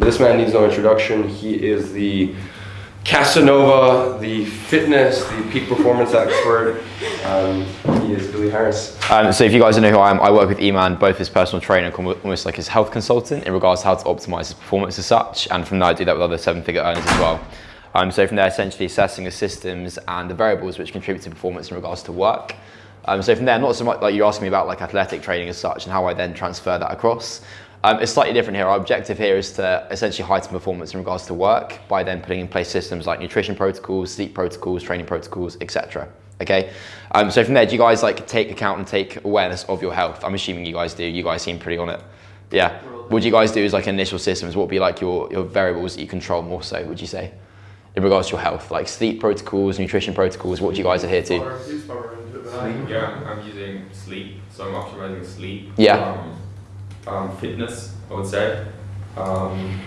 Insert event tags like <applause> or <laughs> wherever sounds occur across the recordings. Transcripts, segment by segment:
This man needs no introduction. He is the Casanova, the fitness, the peak performance expert. Um, he is Billy Harris. Um, so if you guys don't know who I am, I work with Eman, both his personal trainer and almost like his health consultant in regards to how to optimize his performance as such. And from there, I do that with other seven-figure earners as well. Um, so from there, essentially assessing the systems and the variables which contribute to performance in regards to work. Um, so from there, not so much like you're asking me about like athletic training as such and how I then transfer that across. Um, it's slightly different here. Our objective here is to essentially heighten performance in regards to work by then putting in place systems like nutrition protocols, sleep protocols, training protocols, etc. Okay, um, so from there, do you guys like take account and take awareness of your health? I'm assuming you guys do. You guys seem pretty on it. Yeah. What do you guys do is like initial systems? What would be like your, your variables that you control more so, would you say? In regards to your health, like sleep protocols, nutrition protocols, what do you guys adhere to? Yeah, I'm using sleep, so I'm optimizing sleep. Yeah. Um, um, fitness, I would say. Um,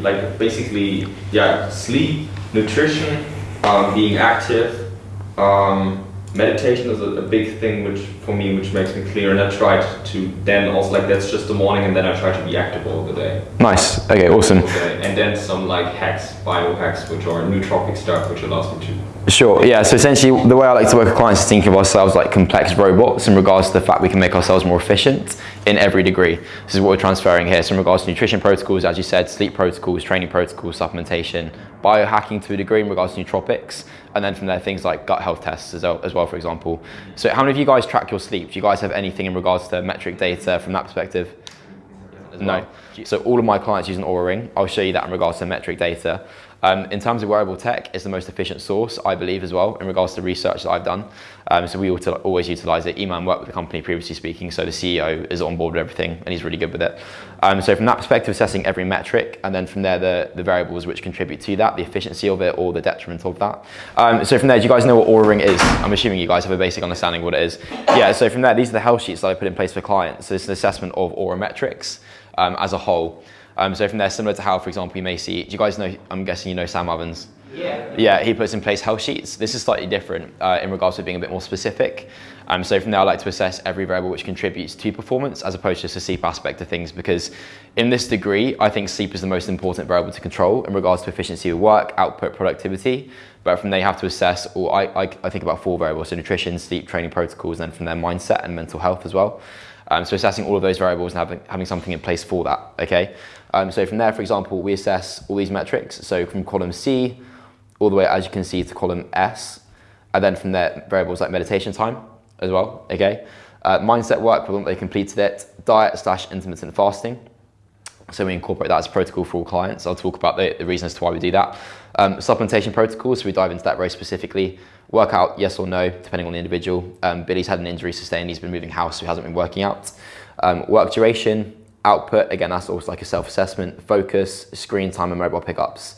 like basically, yeah, sleep, nutrition, um, being active, um, meditation is a, a, big thing which for me which makes me clear and I try to then also like that's just the morning and then I try to be active all the day. Nice. Okay, awesome. Okay. And then some like hacks, biohacks which are nootropic stuff which allows me to. Sure, yeah, so essentially the way I like to work with clients is think of ourselves like complex robots in regards to the fact we can make ourselves more efficient in every degree. This is what we're transferring here. So in regards to nutrition protocols, as you said, sleep protocols, training protocols, supplementation, biohacking to a degree in regards to nootropics, and then from there things like gut health tests as well, as well, for example. So how many of you guys track your sleep? Do you guys have anything in regards to metric data from that perspective? No. So all of my clients use an Oura Ring. I'll show you that in regards to metric data. Um, in terms of wearable tech, it's the most efficient source, I believe, as well, in regards to research that I've done. Um, so we always utilize it. Eman worked with the company previously speaking, so the CEO is on board with everything and he's really good with it. Um, so from that perspective, assessing every metric, and then from there, the, the variables which contribute to that, the efficiency of it or the detriment of that. Um, so from there, do you guys know what Oura Ring is? I'm assuming you guys have a basic understanding of what it is. Yeah, so from there, these are the health sheets that I put in place for clients. So it's an assessment of Oura metrics um, as a whole. Um, so from there, similar to how, for example, you may see, do you guys know, I'm guessing you know Sam Ovens? Yeah. Yeah, he puts in place health sheets. This is slightly different uh, in regards to being a bit more specific. Um, so from there, I like to assess every variable which contributes to performance as opposed to just the sleep aspect of things because in this degree, I think sleep is the most important variable to control in regards to efficiency of work, output, productivity. But from there, you have to assess, or I, I, I think about four variables, so nutrition, sleep, training protocols, and then from there, mindset and mental health as well. Um, so assessing all of those variables and having, having something in place for that, okay? Um, so from there, for example, we assess all these metrics. So from column C, all the way, as you can see, to column S, and then from there, variables like meditation time as well, okay? Uh, mindset work, whether they completed it, diet slash intermittent fasting. So we incorporate that as protocol for all clients. I'll talk about the, the reasons to why we do that. Um, supplementation protocols, so we dive into that very specifically. Workout, yes or no, depending on the individual. Um, Billy's had an injury sustained, he's been moving house, so he hasn't been working out. Um, work duration, output, again, that's also like a self-assessment, focus, screen time and mobile pickups.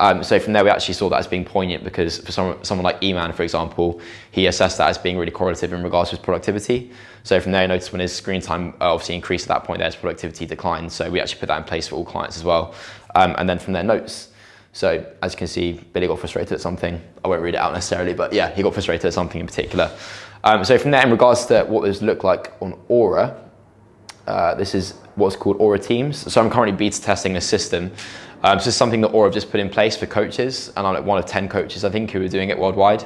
Um, so from there, we actually saw that as being poignant because for someone, someone like Eman, for example, he assessed that as being really correlative in regards to his productivity. So from there, I noticed when his screen time uh, obviously increased at that point, there his productivity declined. So we actually put that in place for all clients as well. Um, and then from there, notes. So as you can see, Billy got frustrated at something. I won't read it out necessarily, but yeah, he got frustrated at something in particular. Um, so from there, in regards to what this looked like on Oura, uh, this is what's called Oura Teams. So I'm currently beta testing a system. Um, this is something that Oura have just put in place for coaches, and I'm like one of 10 coaches, I think, who are doing it worldwide.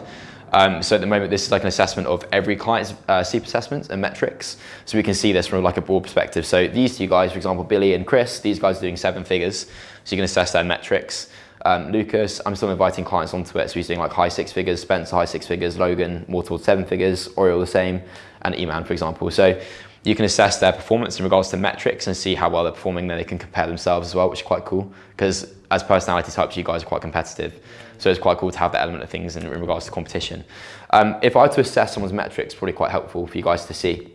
Um, so at the moment, this is like an assessment of every client's uh, assessments and metrics. So we can see this from like a broad perspective. So these two guys, for example, Billy and Chris, these guys are doing seven figures. So you can assess their metrics. Um, Lucas, I'm still inviting clients onto it. So he's doing like high six figures, Spencer high six figures, Logan more towards seven figures, Oriel the same, and Eman, for example. So you can assess their performance in regards to metrics and see how well they're performing. Then they can compare themselves as well, which is quite cool. Because as personality types, you guys are quite competitive. So it's quite cool to have that element of things in, in regards to competition. Um, if I were to assess someone's metrics, probably quite helpful for you guys to see.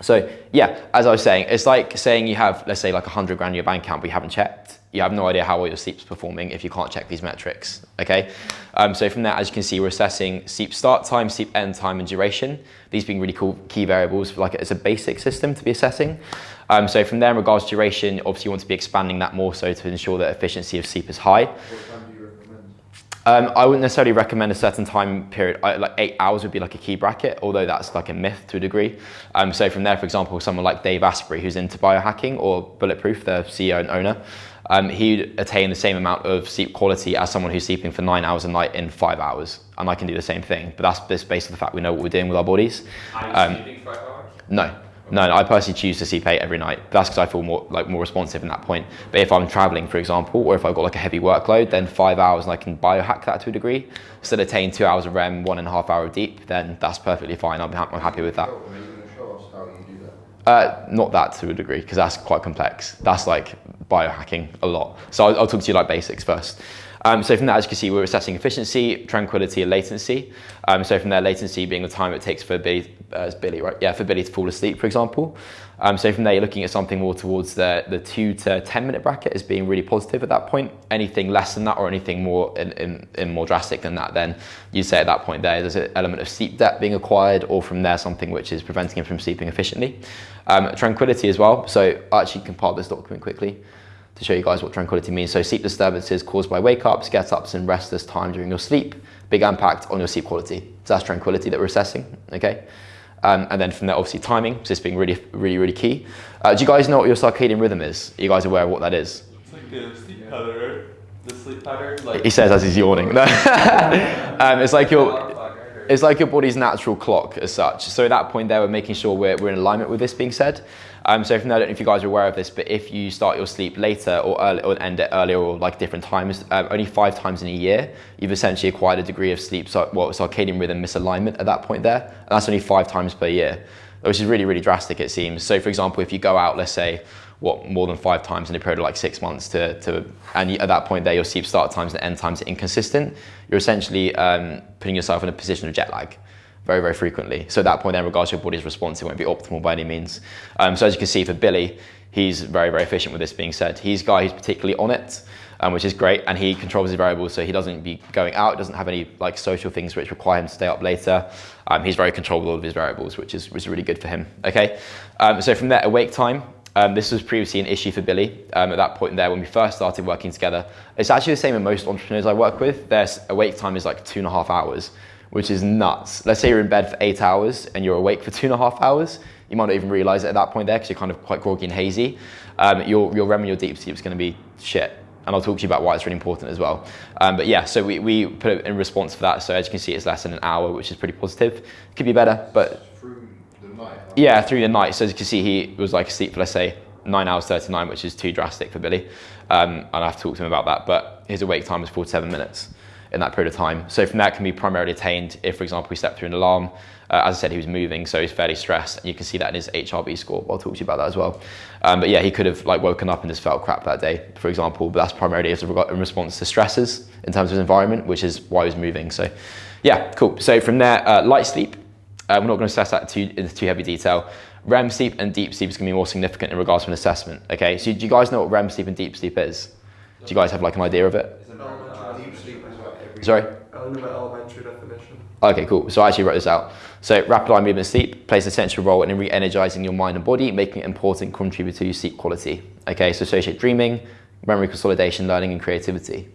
So yeah, as I was saying, it's like saying you have, let's say like 100 grand in your bank account, but you haven't checked. You have no idea how well your sleep's performing if you can't check these metrics, okay? Um, so from there, as you can see, we're assessing sleep start time, sleep end time, and duration. These being really cool key variables, for like it's a basic system to be assessing. Um, so from there, in regards to duration, obviously you want to be expanding that more so to ensure that efficiency of sleep is high. Um, I wouldn't necessarily recommend a certain time period. I, like eight hours would be like a key bracket, although that's like a myth to a degree. Um, so from there, for example, someone like Dave Asprey, who's into biohacking or Bulletproof, the CEO and owner, um, he'd attain the same amount of sleep quality as someone who's sleeping for nine hours a night in five hours. And I can do the same thing, but that's just based on the fact we know what we're doing with our bodies. Um, sleeping five hours? No, no, no, I personally choose to sleep eight every night. That's because I feel more like more responsive in that point. But if I'm traveling, for example, or if I've got like a heavy workload, then five hours and I can biohack that to a degree. Instead of attain two hours of REM, one and a half hour of deep, then that's perfectly fine. I'm, ha- I'm happy with that. Are you going to show us how you do that? Uh, not that to a degree, because that's quite complex. That's like biohacking a lot. So I'll, I'll talk to you like basics first. Um, so from that, as you can see, we're assessing efficiency, tranquility, and latency. Um, so from there, latency being the time it takes for Billy, uh, Billy, right? Yeah, for Billy to fall asleep, for example. Um, so from there, you're looking at something more towards the, the two to 10 minute bracket as being really positive at that point. Anything less than that or anything more in, in, in more drastic than that, then you say at that point there, there's an element of sleep debt being acquired or from there something which is preventing him from sleeping efficiently. Um, tranquility as well. So I actually compiled this document quickly to show you guys what tranquility means. So sleep disturbances caused by wake-ups, get-ups, and restless time during your sleep. Big impact on your sleep quality. So that's tranquility that we're assessing, okay? Um, and then from there, obviously timing, so this being really, really, really key. Uh, do you guys know what your circadian rhythm is? Are you guys aware of what that is? It's like the sleep pattern. The sleep pattern, like He says as he's yawning. <laughs> <laughs> Um, it's like your, it's like your body's natural clock as such. So at that point there, we're making sure we're, we're in alignment with this being said. Um, so from there, I don't know if you guys are aware of this, but if you start your sleep later or, early, or end it earlier or like different times, um, only five times in a year, you've essentially acquired a degree of sleep, well, circadian rhythm misalignment at that point there. And that's only five times per year, which is really, really drastic it seems. So for example, if you go out, let's say, what more than five times in a period of like six months to, to and at that point there your sleep start times and end times are inconsistent you're essentially um, putting yourself in a position of jet lag very very frequently. So at that point then regards to your body's response it won't be optimal by any means. Um, so as you can see for billy he's very very efficient with this being said. He's a guy who's particularly on it um, which is great and he controls his variables so he doesn't be going out doesn't have any like social things which require him to stay up later. Um, he's very controlled with all of his variables which is, which is really good for him okay? Um, so from there awake time. Um, this was previously an issue for Billy. Um, at that point there when we first started working together. It's actually the same in most entrepreneurs I work with. Their awake time is like two and a half hours, which is nuts. Let's say you're in bed for eight hours and you're awake for two and a half hours. You might not even realize it at that point there because you're kind of quite groggy and hazy. Um, your, your REM and your deep sleep is going to be shit. And I'll talk to you about why it's really important as well. Um, but yeah, so we, we put it in response for that. So as you can see, it's less than an hour, which is pretty positive. Could be better, but Through the night? yeah, through the night. So as you can see, he was like asleep for let's say nine hours thirty nine, which is too drastic for Billy. Um, and I have to talk to him about that. But his awake time forty seven minutes in that period of time. So from that can be primarily attained if, for example, we slept through an alarm. Uh, as I said, he was moving, so he's fairly stressed, and you can see that in his HRV score. I'll talk to you about that as well. Um, but yeah, he could have like woken up and just felt crap that day, for example. But that's primarily in response to stresses in terms of his environment, which is why he was moving. So yeah, cool. So from there, uh, light sleep. Uh, we're not going to assess that too, in too heavy detail. REM sleep and deep sleep is going to be more significant in regards to an assessment. Okay, so do you guys know what REM sleep and deep sleep is? Do you guys have like an idea of it? Deep sleep is like every. Sorry. Elementary definition. Okay, cool. So I actually wrote this out. So rapid eye movement sleep plays an essential role in re-energizing your mind and body, making it important contributor to your sleep quality. Okay, so associate dreaming, memory consolidation, learning, and creativity.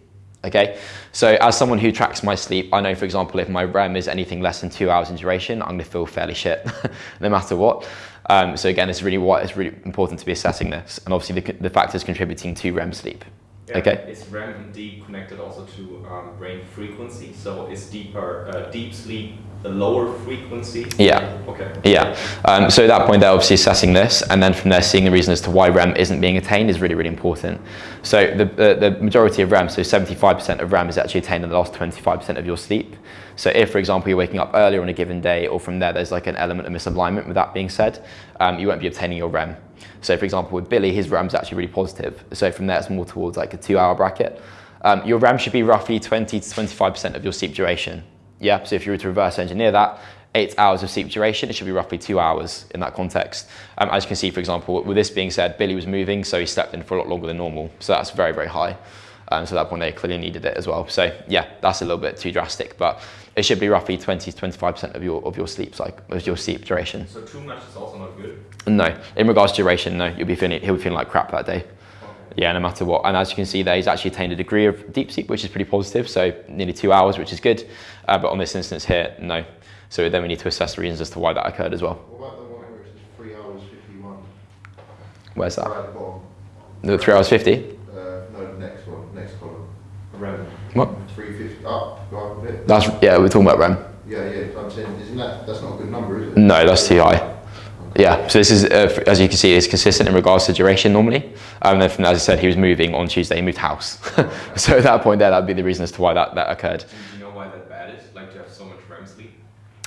Okay, so as someone who tracks my sleep, I know, for example, if my REM is anything less than two hours in duration, I'm going to feel fairly shit, <laughs> no matter what. Um, so again, it's really what it's really important to be assessing this, and obviously the, the factors contributing to REM sleep. Yeah, Okay. Is REM and deep connected also to um, brain frequency? So is deeper uh, deep sleep the lower frequency? Yeah. Okay. Yeah. Um, so at that point, they're obviously assessing this, and then from there, seeing the reason as to why REM isn't being attained is really, really important. So the, the, the majority of REM, so 75% of REM is actually attained in the last 25% of your sleep. So if, for example, you're waking up earlier on a given day, or from there, there's like an element of misalignment with that being said, um, you won't be obtaining your REM. So for example, with Billy, his REM is actually really positive. So from there, it's more towards like a two hour bracket. Um, your REM should be roughly 20 to 25% of your sleep duration. Yeah, so if you were to reverse engineer that, eight hours of sleep duration, it should be roughly two hours in that context. Um, as you can see, for example, with this being said, Billy was moving, so he slept in for a lot longer than normal. So that's very, very high. Um, so at that point, they clearly needed it as well. So yeah, that's a little bit too drastic, but it should be roughly 20 to 25% of your of your sleep cycle, of your sleep duration. So too much is also not good. No, in regards to duration, no, you'll be feeling he'll be feeling like crap that day. Yeah, no matter what. And as you can see there, he's actually attained a degree of deep sleep, which is pretty positive. So nearly two hours, which is good. Uh, but on this instance here, no. So then we need to assess the reasons as to why that occurred as well. What about the one where it says three hours fifty-one? Where's Right that? at the bottom. The three hours 50? Uh, What? Three fifty up, go up a bit. That's yeah, we're talking about REM. Yeah, yeah, I'm saying, isn't that, that's not a good number, is it? No, that's too high. Yeah, so this is, uh, as you can see, is consistent in regards to duration normally. Um, then from, as I said, he was moving on Tuesday, he moved house. <laughs> so at that point there, that'd be the reason as to why that, that occurred. Do you know why that bad is? Like to have so much REM sleep?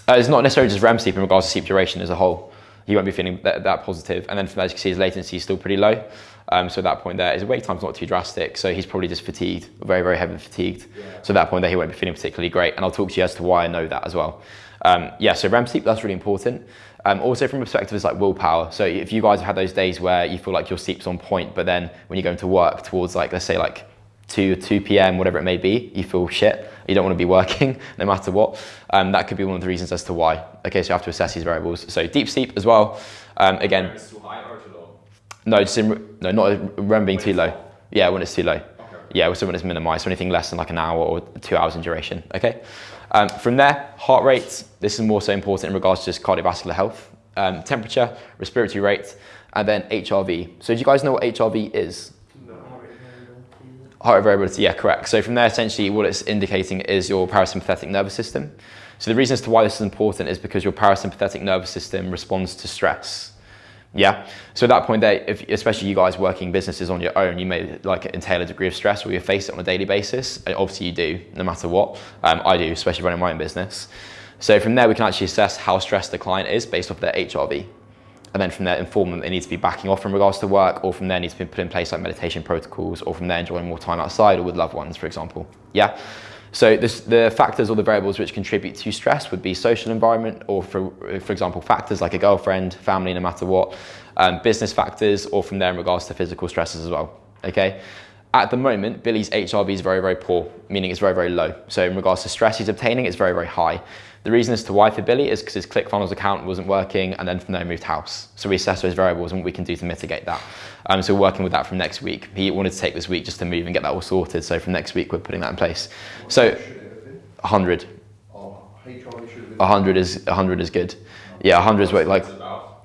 Uh, it's not necessarily just REM sleep in regards to sleep duration as a whole. You won't be feeling that, that positive. And then from as you can see, his latency is still pretty low. Um, so at that point there, his wake time's not too drastic. So he's probably just fatigued, very, very heavily fatigued. So at that point there, he won't be feeling particularly great. And I'll talk to you as to why I know that as well. Um, yeah, so REM sleep, that's really important. Um, also from a perspective, it's like willpower. So if you guys have had those days where you feel like your sleep's on point, but then when you go into work towards like, let's say like 2, 2 p.m., whatever it may be, you feel shit. You don't want to be <laughs> working no matter what. Um, that could be one of the reasons as to why. Okay, so you have to assess these variables. So deep sleep as well. Um, again, REM is too high or too low? No, just in, no, not REM being too low. Yeah, when it's too low. Okay. Yeah, so when it's minimized, so anything less than like an hour or two hours in duration. Okay. Um, from there, heart rate. This is more so important in regards to just cardiovascular health. Um, temperature, respiratory rate, and then HRV. So do you guys know what HRV is? Heart rate variability, yeah, correct. So from there, essentially, what it's indicating is your parasympathetic nervous system. So the reason as to why this is important is because your parasympathetic nervous system responds to stress. Yeah. So at that point, there, if, especially you guys working businesses on your own, you may like entail a degree of stress, or you face it on a daily basis. And obviously, you do, no matter what. Um, I do, especially running my own business. So from there, we can actually assess how stressed the client is based off their HRV and then from there inform them they need to be backing off in regards to work or from there needs to be put in place like meditation protocols or from there enjoying more time outside or with loved ones for example yeah so this, the factors or the variables which contribute to stress would be social environment or for, for example factors like a girlfriend family no matter what um, business factors or from there in regards to physical stresses as well okay at the moment, Billy's HRV is very, very poor, meaning it's very, very low. So in regards to stress he's obtaining, it's very, very high. The reason as to why for Billy is because his ClickFunnels account wasn't working and then from there he moved house. So we assess those variables and what we can do to mitigate that. Um, so we're working with that from next week. He wanted to take this week just to move and get that all sorted. So from next week, we're putting that in place. So Should it have been? 100. Oh, HR should have been. 100 is 100 is good. Yeah, 100 is what, like,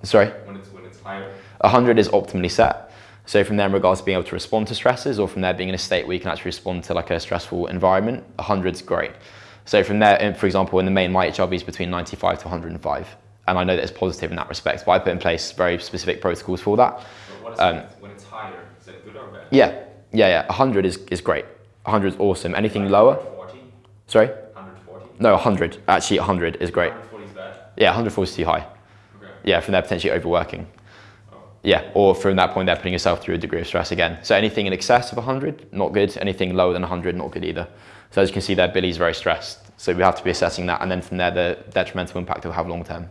sorry? When it's when it's higher. 100 is optimally set. So from there, in regards to being able to respond to stresses, or from there being in a state where you can actually respond to like a stressful environment, 100 is great. So from there, for example, in the main, my HRV is between 95 to 105, and I know that it's positive in that respect. But I put in place very specific protocols for that. But what is Um, when, it's, when it's higher? Is that good or bad? Yeah, yeah, yeah. 100 is, is great. 100 is awesome. Anything lower? 140? Sorry? 140? No, 100. Actually, 100 is great. 140 is bad. Yeah, 140 is too high. Okay. Yeah, from there potentially overworking. Yeah, or from that point, they're putting yourself through a degree of stress again. So anything in excess of 100, not good. Anything lower than 100, not good either. So as you can see there, Billy's very stressed. So we have to be assessing that, and then from there, the detrimental impact it will have long term.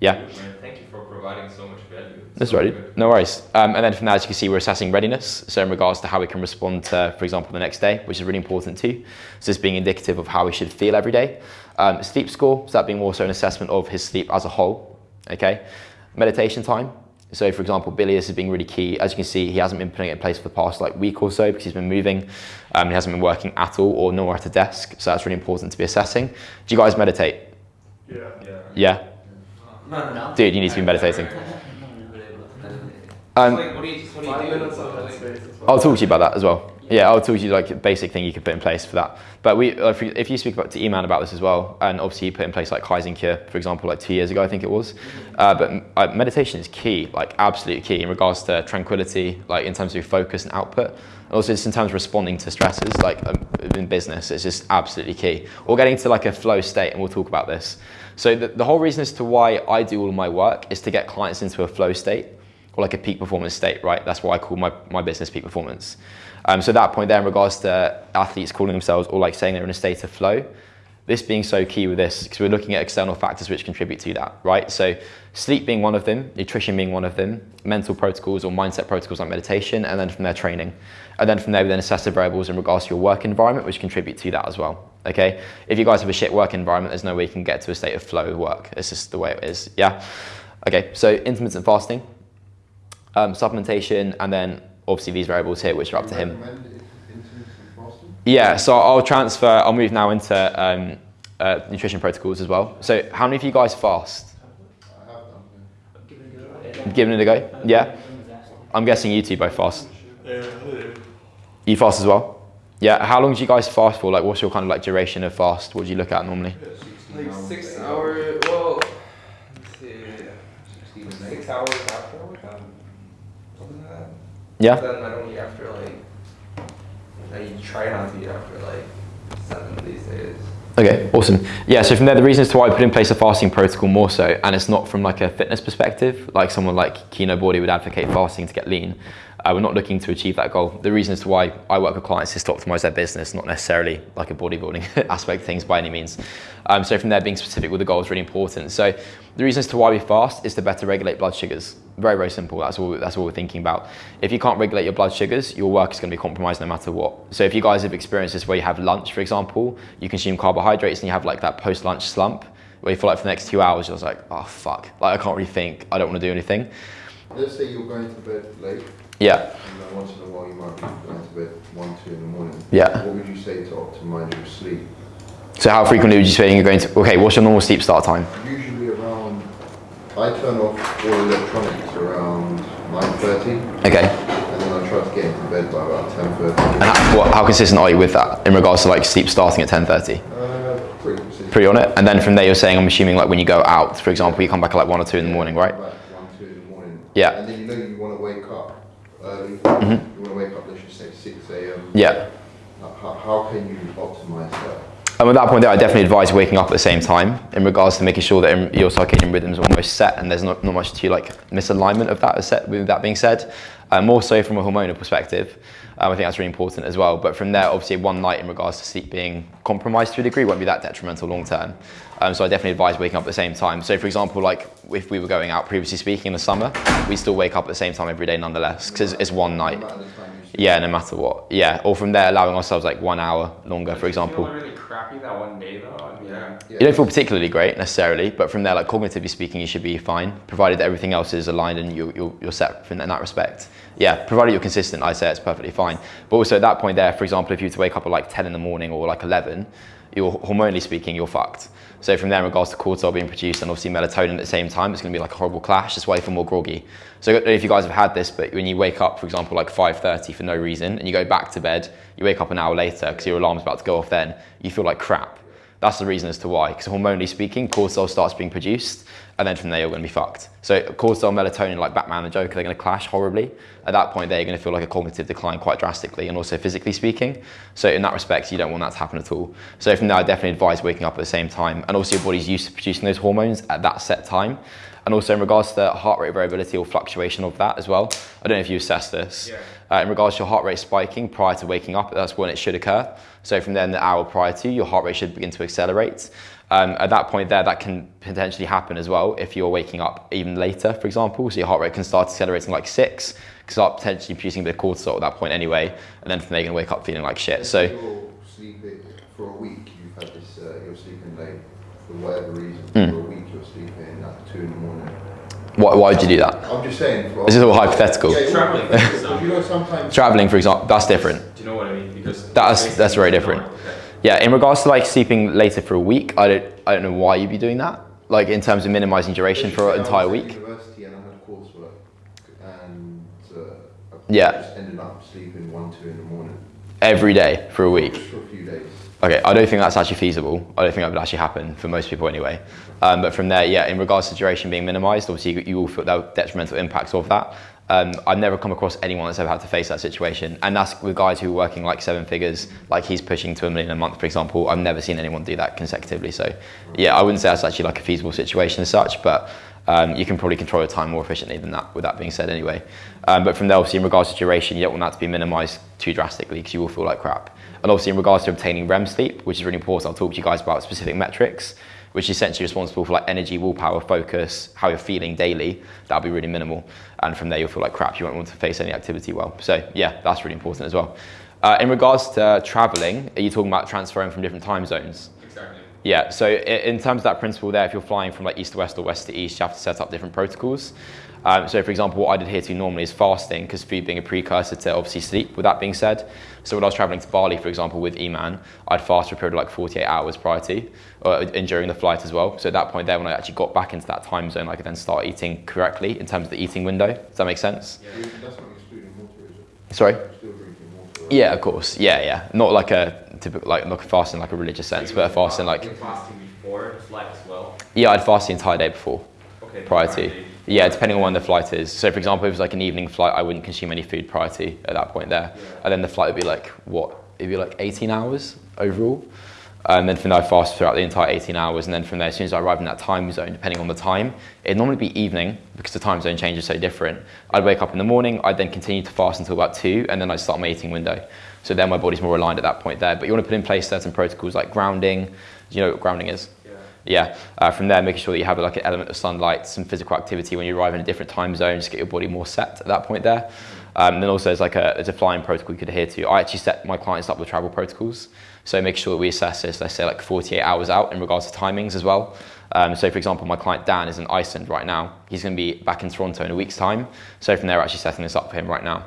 Yeah, Thank you for providing so much value. It's that's so right. good. No worries. Um, and then from there, as you can see, we're assessing readiness. So in regards to how we can respond to, for example, the next day, which is really important too. So this being indicative of how we should feel every day. Um, sleep score, so that being also an assessment of his sleep as a whole. Okay. Meditation time. So for example, Billy, this is being really key. As you can see, he hasn't been putting it in place for the past like week or so because he's been moving. Um, he hasn't been working at all or nor at a desk. So that's really important to be assessing. Do you guys meditate? Yeah. Yeah. Yeah? Dude, you need to be meditating. <laughs> Um, like, what do you, what do you Five do? minutes on Like- Headspace as well. I'll talk to you about that as well. Yeah, I'll to you like a basic thing you could put in place for that. But we, if you, speak about to Eman about this as well, and obviously you put in place like Kaizen Cure, for example, like two years ago, I think it was. Uh, but uh, meditation is key, like absolute key in regards to tranquility, like in terms of focus and output. And also just in terms of responding to stresses, like um, in business, it's just absolutely key. Or getting to like a flow state, and we'll talk about this. So the, the whole reason as to why I do all my work is to get clients into a flow state or like a peak performance state, right? That's what I call my, my business peak performance. Um, so at that point there, in regards to athletes calling themselves or like saying they're in a state of flow, this being so key with this, because we're looking at external factors which contribute to that, right? So sleep being one of them, nutrition being one of them, mental protocols or mindset protocols like meditation, and then from there training. And then from there, we then assess the variables in regards to your work environment, which contribute to that as well. Okay? If you guys have a shit work environment, there's no way you can get to a state of flow with work. It's just the way it is. Yeah? Okay, so intermittent fasting, um, supplementation, and then obviously these variables here, which are up to him. Recommend it intermittent fasting? Yeah, so I'll transfer, I'll move now into um, uh, nutrition protocols as well. So, how many of you guys fast? I have done, yeah. Giving it a go? Yeah? I'm guessing you two both fast. Yeah, I do. You fast as well? Yeah. How long do you guys fast for? Like, what's your kind of like duration of fast? What do you look at normally? Like six hours. Well, let's see. Six hours after a workout. Something like that. Yeah. Then I don't eat after like. I try not to eat after like seven these days. Okay, awesome. Yeah, so from there, the reason as to why I put in place a fasting protocol more so, and it's not from like a fitness perspective, like someone like Kinobody would advocate fasting to get lean. Uh, we're not looking to achieve that goal. The reason as to why I work with clients is to optimize their business, not necessarily like a bodybuilding <laughs> aspect of things by any means. Um, so from there, being specific with the goal is really important. So the reason as to why we fast is to better regulate blood sugars. Very, very simple. That's all. That's all we're thinking about. If you can't regulate your blood sugars, your work is going to be compromised no matter what. So if you guys have experienced this, where you have lunch, for example, you consume carbohydrates and you have like that post-lunch slump, where you feel like for the next two hours you're just like, oh fuck, like I can't really think. I don't want to do anything. Let's say you're going to bed late, Yeah. and once in a while you might be going to bed one, two in the morning. Yeah. What would you say to optimize your sleep? So how frequently would you say you're going to? Okay, what's your normal sleep start time? Usually around, I turn off all electronics around 9.30, Okay. and then I try to get into bed by about 10.30. And how, what, how consistent are you with that in regards to like sleep starting at 10:30? Uh, pretty consistent. Pretty on it. And then from there, you're saying I'm assuming like when you go out, for example, you come back at like one or two in the morning, right? About one, two in the morning. Yeah. And then you know you want to wake up early. Mhm. You want to wake up, let's just say 6 a.m. Yeah. How, how can you optimize that? And at that point there, I definitely advise waking up at the same time in regards to making sure that your circadian rhythms are almost set and there's not, not much to like misalignment of that set with that being said. Uh, more so from a hormonal perspective. Um, I think that's really important as well. But from there, obviously one night in regards to sleep being compromised to a degree won't be that detrimental long term. Um, so I definitely advise waking up at the same time. So for example, like if we were going out previously speaking in the summer, we still wake up at the same time every day nonetheless because it's one night. No matter the time you sleep. Yeah, no matter what. Yeah, or from there allowing ourselves like one hour longer, for example. Really crappy that one day though. I mean, Yeah. Yeah. You don't feel particularly great necessarily, but from there, like cognitively speaking, you should be fine, provided that everything else is aligned and you, you're, you're set in that respect. Yeah, provided you're consistent, I say it's perfectly fine. But also at that point there, for example, if you were to wake up at like 10 in the morning or like 11, you're hormonally speaking, you're fucked. So from there, in regards to cortisol being produced and obviously melatonin at the same time, it's going to be like a horrible clash. That's why you feel more groggy. So I don't know if you guys have had this, but when you wake up, for example, like 5:30 for no reason, and you go back to bed, you wake up an hour later because your alarm's about to go off. Then you feel like crap. That's the reason as to why. Because hormonally speaking, cortisol starts being produced, and then from there you're going to be fucked. So cortisol, melatonin, like Batman and Joker, they're going to clash horribly. At that point, there you're going to feel like a cognitive decline quite drastically, and also physically speaking. So in that respect, you don't want that to happen at all. So from there, I definitely advise waking up at the same time, and also your body's used to producing those hormones at that set time. And also in regards to the heart rate variability or fluctuation of that as well. I don't know if you assess this. Yeah. Uh, in regards to your heart rate spiking prior to waking up, that's when it should occur. So from then, the hour prior to, your heart rate should begin to accelerate. Um, at that point there, that can potentially happen as well if you're waking up even later, for example. So your heart rate can start accelerating like six, start potentially producing a bit of cortisol at that point anyway, and then from there you're gonna wake up feeling like shit. So You're sleeping for a week. You've had this. Uh, you're sleeping late for whatever reason. Mm. For a week, you're sleeping at two in the morning. why, why would you do that? I'm just saying. For, This is all hypothetical. Yeah, it's all Traveling, for hypothetical, example. You know, sometimes. Traveling, for example, that's different. Do you know what I mean? Because That's- that's very different. Okay. Yeah, in regards to like sleeping later for a week, I don't, I don't know why you'd be doing that. Like in terms of minimizing duration for an entire week. University and I had coursework, and uh, I Yeah. just ended up sleeping one, two in the morning. Every day for a week. Just for a few days. Okay, I don't think that's actually feasible. I don't think that would actually happen for most people anyway. Um, but from there, yeah, in regards to duration being minimized, obviously you, you will feel the detrimental impacts of that. Um, I've never come across anyone that's ever had to face that situation. And that's with guys who are working like seven figures, like he's pushing to a million a month, for example. I've never seen anyone do that consecutively. So, yeah, I wouldn't say that's actually like a feasible situation as such, but um, you can probably control your time more efficiently than that, with that being said anyway. Um, but from there, obviously, in regards to duration, you don't want that to be minimized too drastically because you will feel like crap. And obviously, in regards to obtaining REM sleep, which is really important, I'll talk to you guys about specific metrics, which is essentially responsible for like energy, willpower, focus, how you're feeling daily. That'll be really minimal. And from there, you'll feel like crap. You won't want to face any activity well. So, yeah, that's really important as well. Uh, in regards to traveling, are you talking about transferring from different time zones? Exactly. Yeah, so in terms of that principle there, if you're flying from like east to west or west to east, you have to set up different protocols. Um, so for example, what I'd adhere to normally is fasting, because food being a precursor to obviously sleep, with that being said. So when I was traveling to Bali, for example, with Eman, I'd fast for a period of like 48 hours prior to, or, and during the flight as well. So at that point there, when I actually got back into that time zone, I could then start eating correctly in terms of the eating window. Does that make sense? That's not excluding water, is it? Sorry? Still drinking water. right? Yeah, of course. Yeah, yeah. Not like a typical, like not a fast in like a religious sense, but a fast in like, fasting before the flight as well. yeah, I'd fast the entire day before, Okay. prior Friday. to. Yeah, depending on when the flight is. So, for example, if it was like an evening flight, I wouldn't consume any food prior to at that point there. And then the flight would be like what? It'd be like 18 hours overall. And then from there, I fast throughout the entire 18 hours. And then from there, as soon as I arrive in that time zone, depending on the time, it'd normally be evening because the time zone change is so different. I'd wake up in the morning, I'd then continue to fast until about two, and then I'd start my eating window. So then my body's more aligned at that point there. But you want to put in place certain protocols like grounding. Do you know what grounding is? Yeah. Uh, from there, making sure that you have like an element of sunlight, some physical activity when you arrive in a different time zone, just get your body more set at that point there. Um, then also, there's like a, there's a flying protocol you could adhere to. I actually set my clients up with travel protocols, so make sure that we assess this, let's say like 48 hours out in regards to timings as well. Um, so, for example, my client Dan is in Iceland right now. He's going to be back in Toronto in a week's time. So from there, actually setting this up for him right now.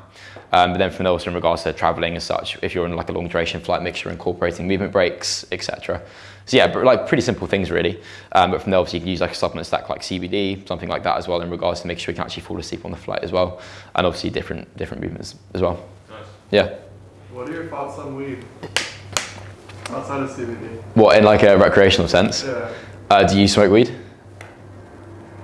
Um, but then from there, also in regards to traveling as such, if you're on like a long duration flight, make sure incorporating movement breaks, etc. So yeah, but like pretty simple things really. Um, but from there, obviously, you can use like a supplement stack like CBD, something like that as well, in regards to make sure you can actually fall asleep on the flight as well, and obviously different different movements as well. Nice. Yeah. What are your thoughts on weed? Outside of CBD? What in like a recreational sense? Yeah, Uh, do you smoke weed?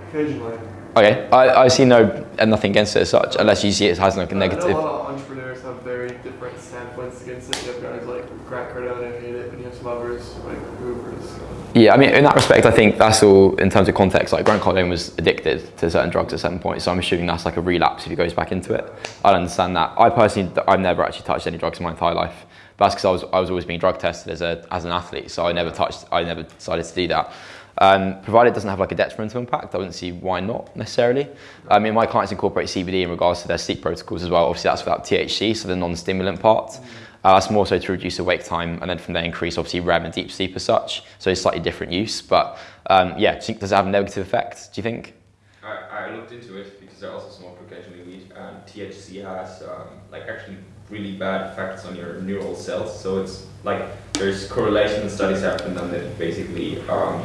occasionally. Okay, I, I see no and nothing against it as such, unless you see it has like a I know negative. a lot of entrepreneurs have very different standpoints against it. You have guys like Grant Cardone hate it, and you have some others like Hoovers. Yeah, I mean, in that respect, I think that's all in terms of context. Like, Grant Cardone was addicted to certain drugs at certain point, so I'm assuming that's like a relapse if he goes back into it. I understand that. I personally, I've never actually touched any drugs in my entire life. But that's because I was, I was always being drug tested as, a, as an athlete, so I never touched, I never decided to do that. Um, provided it doesn't have like a detrimental impact, I wouldn't see why not necessarily. I mean, my clients incorporate CBD in regards to their sleep protocols as well. Obviously, that's without THC, so the non-stimulant part. Uh, that's more so to reduce the wake time and then from there increase obviously REM and deep sleep as such. So it's slightly different use. But um, yeah, do you think, does it have a negative effect, do you think? I, I looked into it because I also some smoke occasionally weed, and THC has um, like actually really bad effects on your neural cells. So it's like there's correlation studies have been done that it basically um,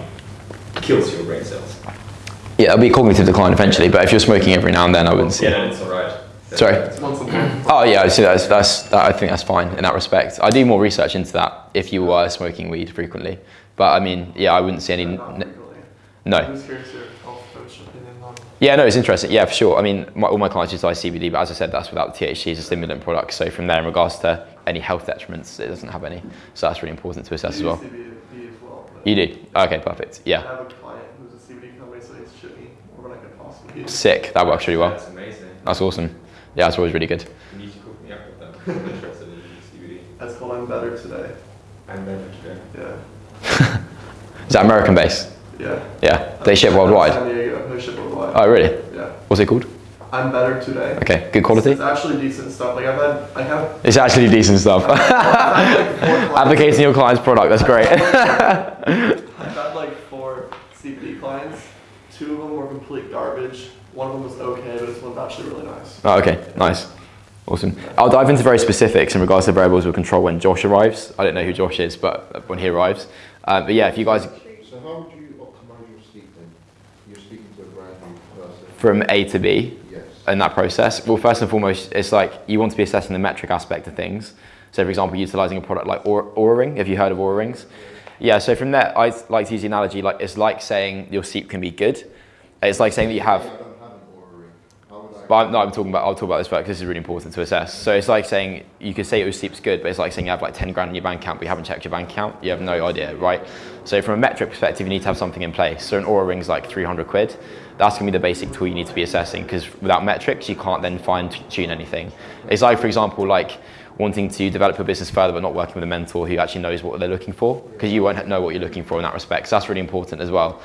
kills your brain cells. Yeah, it'll be cognitive decline eventually, but if you're smoking every now and then, I wouldn't see Yeah, it's alright. Sorry? that's- Once a month. Oh yeah, I see that's, that's, that, I think that's fine in that respect. I do more research into that if you were smoking weed frequently. But I mean, yeah, I wouldn't see any. Not n- frequently. No. I'm just curious your health coach opinion on. Yeah, no, it's interesting. Yeah, for sure. I mean, my, all my clients utilize CBD, but as I said, that's without the THC as a stimulant product. So from there, in regards to any health detriments, it doesn't have any. So that's really important to assess as well. You as well. You do? Okay, perfect. I Yeah. have a client who's a CBD company, so he's shipped me more than I could possibly use. Sick. That works really well. That's amazing. That's awesome. Yeah, it's always really good. You need to cook me up with that. I'm interested in CBD. That's called I'm Better Today. I'm better today. Yeah. <laughs> Is that American based? Yeah. Yeah. They ship worldwide. San Diego. They ship worldwide. Oh, really? Yeah. What's it called? I'm Better Today. Okay. Good quality? It's actually decent stuff. Like I've had, I have. It's actually decent stuff. I've had like clients- <laughs> Advocating your client's product. That's great. <laughs> I've had like four CBD clients. Two of them were complete garbage. One of them was okay, but this one's actually really nice. Oh, okay, nice. Awesome. I'll dive into very specifics in regards to variables of control when Josh arrives. I don't know who Josh is, but when he arrives. Uh, but yeah, if you guys So how would you optimize your sleep then? You're speaking to a brand new person. from A to B Yes. in that process, well, first and foremost, it's like you want to be assessing the metric aspect of things. So, for example, utilizing a product like Oura Oura Ring. Have you heard of Oura Rings? Yeah. So from there, I like to use the analogy like it's like saying your sleep can be good. It's like saying that you have I don't have an Oura ring. How would I? But I'm, no, I'm talking about. I'll talk about this because this is really important to assess. So it's like saying you could say your sleep's good, but it's like saying you have like 10 grand in your bank account, but you haven't checked your bank account. You have no idea, right? So from a metric perspective, you need to have something in place. So an Oura ring's like 300 quid. That's gonna be the basic tool you need to be assessing because without metrics, you can't then fine tune anything. It's like, for example, like wanting to develop your business further, but not working with a mentor who actually knows what they're looking for because you won't know what you're looking for in that respect. So that's really important as well.